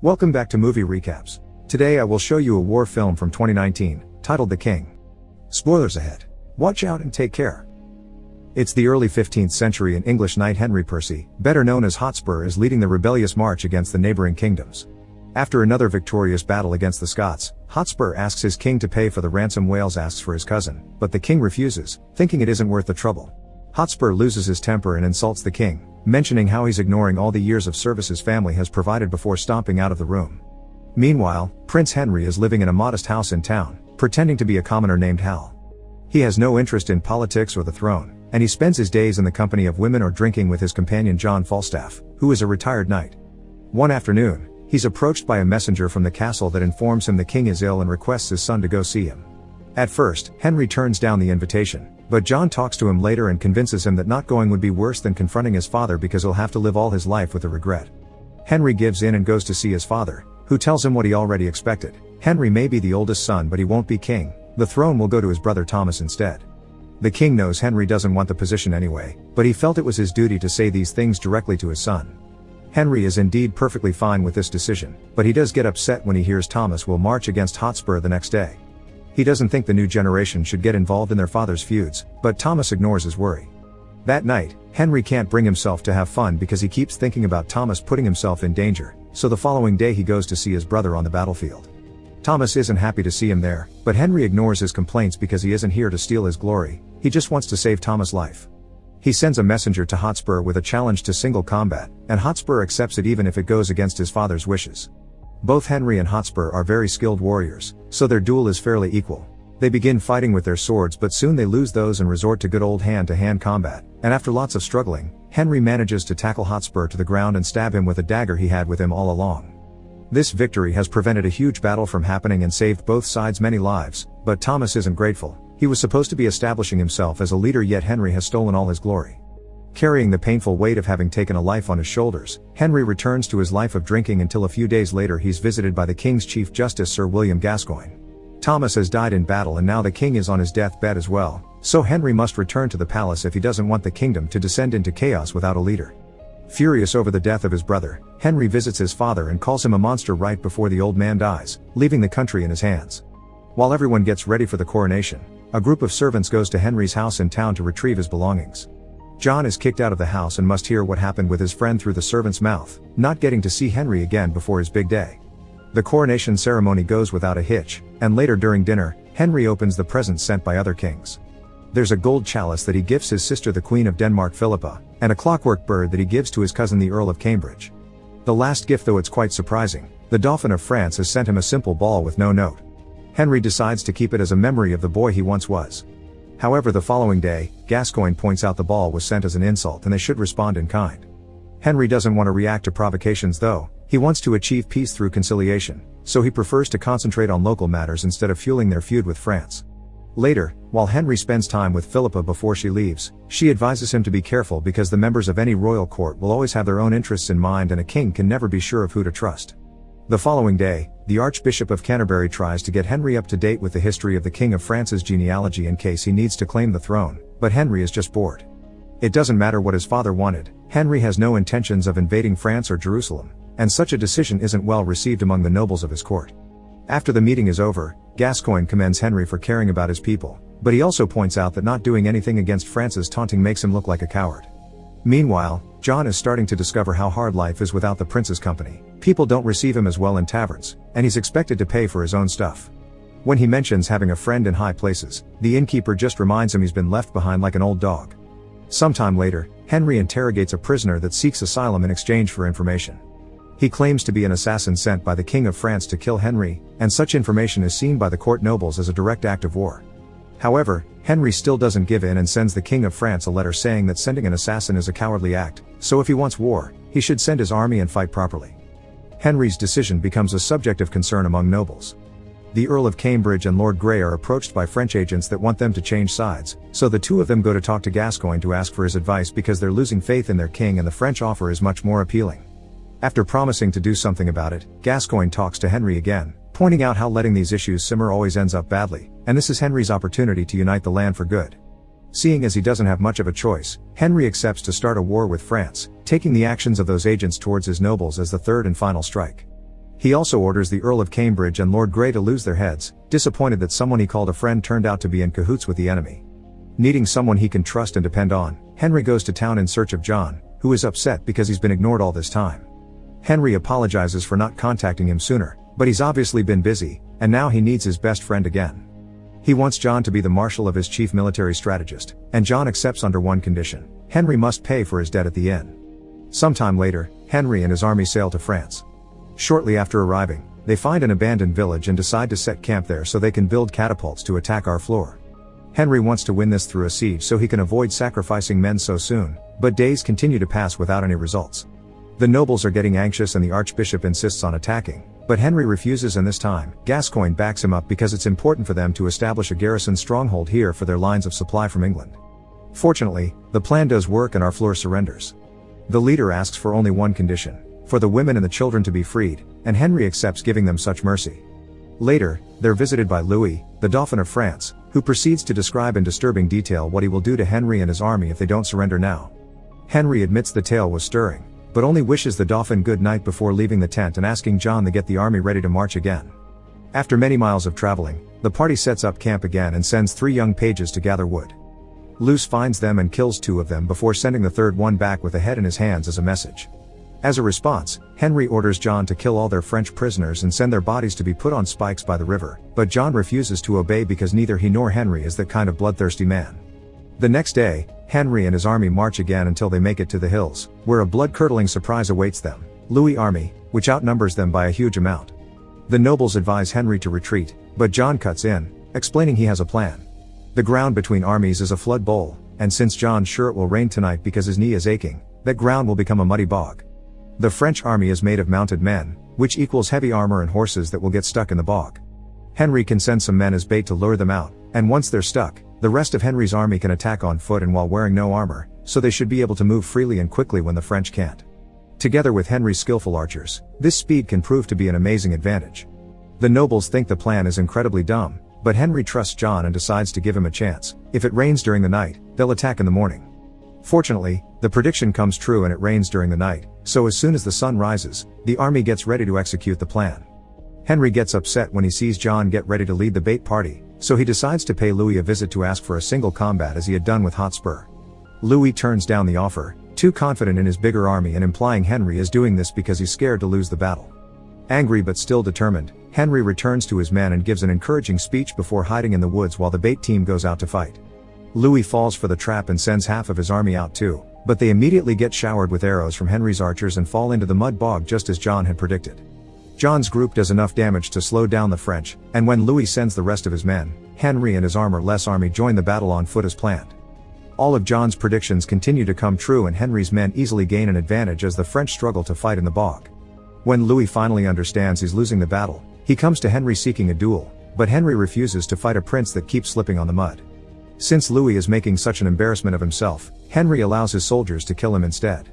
Welcome back to Movie Recaps. Today I will show you a war film from 2019, titled The King. Spoilers ahead. Watch out and take care. It's the early 15th century and English knight Henry Percy, better known as Hotspur is leading the rebellious march against the neighboring kingdoms. After another victorious battle against the Scots, Hotspur asks his king to pay for the ransom Wales asks for his cousin, but the king refuses, thinking it isn't worth the trouble. Hotspur loses his temper and insults the king, mentioning how he's ignoring all the years of service his family has provided before stomping out of the room. Meanwhile, Prince Henry is living in a modest house in town, pretending to be a commoner named Hal. He has no interest in politics or the throne, and he spends his days in the company of women or drinking with his companion John Falstaff, who is a retired knight. One afternoon, he's approached by a messenger from the castle that informs him the king is ill and requests his son to go see him. At first, Henry turns down the invitation, but John talks to him later and convinces him that not going would be worse than confronting his father because he'll have to live all his life with the regret. Henry gives in and goes to see his father, who tells him what he already expected. Henry may be the oldest son but he won't be king, the throne will go to his brother Thomas instead. The king knows Henry doesn't want the position anyway, but he felt it was his duty to say these things directly to his son. Henry is indeed perfectly fine with this decision, but he does get upset when he hears Thomas will march against Hotspur the next day. He doesn't think the new generation should get involved in their father's feuds, but Thomas ignores his worry. That night, Henry can't bring himself to have fun because he keeps thinking about Thomas putting himself in danger, so the following day he goes to see his brother on the battlefield. Thomas isn't happy to see him there, but Henry ignores his complaints because he isn't here to steal his glory, he just wants to save Thomas' life. He sends a messenger to Hotspur with a challenge to single combat, and Hotspur accepts it even if it goes against his father's wishes. Both Henry and Hotspur are very skilled warriors, so their duel is fairly equal. They begin fighting with their swords but soon they lose those and resort to good old hand-to-hand combat, and after lots of struggling, Henry manages to tackle Hotspur to the ground and stab him with a dagger he had with him all along. This victory has prevented a huge battle from happening and saved both sides many lives, but Thomas isn't grateful. He was supposed to be establishing himself as a leader yet Henry has stolen all his glory. Carrying the painful weight of having taken a life on his shoulders, Henry returns to his life of drinking until a few days later he's visited by the king's chief justice Sir William Gascoigne. Thomas has died in battle and now the king is on his deathbed as well, so Henry must return to the palace if he doesn't want the kingdom to descend into chaos without a leader. Furious over the death of his brother, Henry visits his father and calls him a monster right before the old man dies, leaving the country in his hands. While everyone gets ready for the coronation, a group of servants goes to Henry's house in town to retrieve his belongings. John is kicked out of the house and must hear what happened with his friend through the servant's mouth, not getting to see Henry again before his big day. The coronation ceremony goes without a hitch, and later during dinner, Henry opens the presents sent by other kings. There's a gold chalice that he gifts his sister the Queen of Denmark Philippa, and a clockwork bird that he gives to his cousin the Earl of Cambridge. The last gift though it's quite surprising, the Dauphin of France has sent him a simple ball with no note. Henry decides to keep it as a memory of the boy he once was. However the following day, Gascoigne points out the ball was sent as an insult and they should respond in kind. Henry doesn't want to react to provocations though, he wants to achieve peace through conciliation, so he prefers to concentrate on local matters instead of fueling their feud with France. Later, while Henry spends time with Philippa before she leaves, she advises him to be careful because the members of any royal court will always have their own interests in mind and a king can never be sure of who to trust. The following day, the Archbishop of Canterbury tries to get Henry up to date with the history of the King of France's genealogy in case he needs to claim the throne, but Henry is just bored. It doesn't matter what his father wanted, Henry has no intentions of invading France or Jerusalem, and such a decision isn't well received among the nobles of his court. After the meeting is over, Gascoigne commends Henry for caring about his people, but he also points out that not doing anything against France's taunting makes him look like a coward. Meanwhile, John is starting to discover how hard life is without the prince's company. People don't receive him as well in taverns, and he's expected to pay for his own stuff. When he mentions having a friend in high places, the innkeeper just reminds him he's been left behind like an old dog. Sometime later, Henry interrogates a prisoner that seeks asylum in exchange for information. He claims to be an assassin sent by the King of France to kill Henry, and such information is seen by the court nobles as a direct act of war. However, Henry still doesn't give in and sends the King of France a letter saying that sending an assassin is a cowardly act, so if he wants war, he should send his army and fight properly. Henry's decision becomes a subject of concern among nobles. The Earl of Cambridge and Lord Grey are approached by French agents that want them to change sides, so the two of them go to talk to Gascoigne to ask for his advice because they're losing faith in their king and the French offer is much more appealing. After promising to do something about it, Gascoigne talks to Henry again, pointing out how letting these issues simmer always ends up badly, and this is Henry's opportunity to unite the land for good. Seeing as he doesn't have much of a choice, Henry accepts to start a war with France, taking the actions of those agents towards his nobles as the third and final strike. He also orders the Earl of Cambridge and Lord Grey to lose their heads, disappointed that someone he called a friend turned out to be in cahoots with the enemy. Needing someone he can trust and depend on, Henry goes to town in search of John, who is upset because he's been ignored all this time. Henry apologizes for not contacting him sooner, but he's obviously been busy, and now he needs his best friend again. He wants John to be the marshal of his chief military strategist, and John accepts under one condition. Henry must pay for his debt at the inn. Sometime later, Henry and his army sail to France. Shortly after arriving, they find an abandoned village and decide to set camp there so they can build catapults to attack Harfleur. Henry wants to win this through a siege so he can avoid sacrificing men so soon, but days continue to pass without any results. The nobles are getting anxious and the archbishop insists on attacking, but Henry refuses and this time, Gascoigne backs him up because it's important for them to establish a garrison stronghold here for their lines of supply from England. Fortunately, the plan does work and Harfleur surrenders. The leader asks for only one condition, for the women and the children to be freed, and Henry accepts giving them such mercy. Later, they're visited by Louis, the Dauphin of France, who proceeds to describe in disturbing detail what he will do to Henry and his army if they don't surrender now. Henry admits the tale was stirring, but only wishes the Dauphin good night before leaving the tent and asking John to get the army ready to march again. After many miles of traveling, the party sets up camp again and sends three young pages to gather wood. Louis finds them and kills two of them before sending the third one back with a head in his hands as a message. As a response, Henry orders John to kill all their French prisoners and send their bodies to be put on spikes by the river, but John refuses to obey because neither he nor Henry is that kind of bloodthirsty man. The next day, Henry and his army march again until they make it to the hills, where a blood-curdling surprise awaits them, Louis' army, which outnumbers them by a huge amount. The nobles advise Henry to retreat, but John cuts in, explaining he has a plan. The ground between armies is a flood bowl, and since John's sure it will rain tonight because his knee is aching, that ground will become a muddy bog. The French army is made of mounted men, which equals heavy armor and horses that will get stuck in the bog. Henry can send some men as bait to lure them out, and once they're stuck, the rest of Henry's army can attack on foot and while wearing no armor, so they should be able to move freely and quickly when the French can't. Together with Henry's skillful archers, this speed can prove to be an amazing advantage. The nobles think the plan is incredibly dumb, but Henry trusts John and decides to give him a chance. If it rains during the night, they'll attack in the morning. Fortunately, the prediction comes true and it rains during the night, so as soon as the sun rises, the army gets ready to execute the plan. Henry gets upset when he sees John get ready to lead the bait party, so he decides to pay Louis a visit to ask for a single combat as he had done with Hotspur. Louis turns down the offer, too confident in his bigger army and implying Henry is doing this because he's scared to lose the battle. Angry but still determined, Henry returns to his men and gives an encouraging speech before hiding in the woods while the bait team goes out to fight. Louis falls for the trap and sends half of his army out too, but they immediately get showered with arrows from Henry's archers and fall into the mud bog just as John had predicted. John's group does enough damage to slow down the French, and when Louis sends the rest of his men, Henry and his armor-less army join the battle on foot as planned. All of John's predictions continue to come true and Henry's men easily gain an advantage as the French struggle to fight in the bog. When Louis finally understands he's losing the battle, he comes to Henry seeking a duel, but Henry refuses to fight a prince that keeps slipping on the mud. Since Louis is making such an embarrassment of himself, Henry allows his soldiers to kill him instead.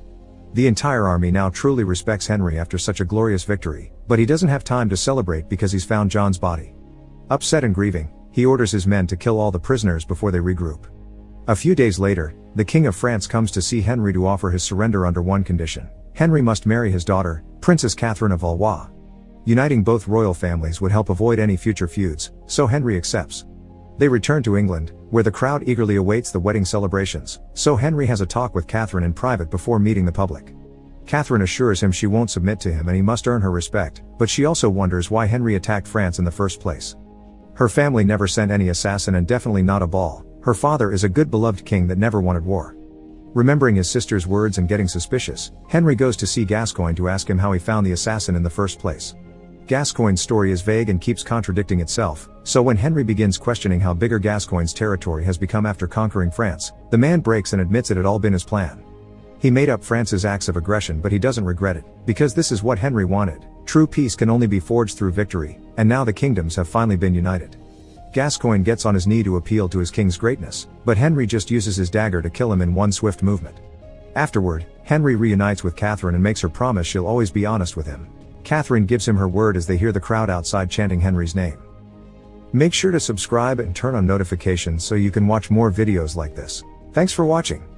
The entire army now truly respects Henry after such a glorious victory, but he doesn't have time to celebrate because he's found John's body. Upset and grieving, he orders his men to kill all the prisoners before they regroup. A few days later, the King of France comes to see Henry to offer his surrender under one condition. Henry must marry his daughter, Princess Catherine of Valois. Uniting both royal families would help avoid any future feuds, so Henry accepts. They return to England, where the crowd eagerly awaits the wedding celebrations, so Henry has a talk with Catherine in private before meeting the public. Catherine assures him she won't submit to him and he must earn her respect, but she also wonders why Henry attacked France in the first place. Her family never sent any assassin and definitely not a ball, her father is a good beloved king that never wanted war. Remembering his sister's words and getting suspicious, Henry goes to see Gascoigne to ask him how he found the assassin in the first place. Gascoigne's story is vague and keeps contradicting itself, so when Henry begins questioning how bigger Gascoigne's territory has become after conquering France, the man breaks and admits it had all been his plan. He made up France's acts of aggression but he doesn't regret it, because this is what Henry wanted. True peace can only be forged through victory, and now the kingdoms have finally been united. Gascoigne gets on his knee to appeal to his king's greatness, but Henry just uses his dagger to kill him in one swift movement. Afterward, Henry reunites with Catherine and makes her promise she'll always be honest with him, Catherine gives him her word as they hear the crowd outside chanting Henry's name. Make sure to subscribe and turn on notifications so you can watch more videos like this. Thanks for watching.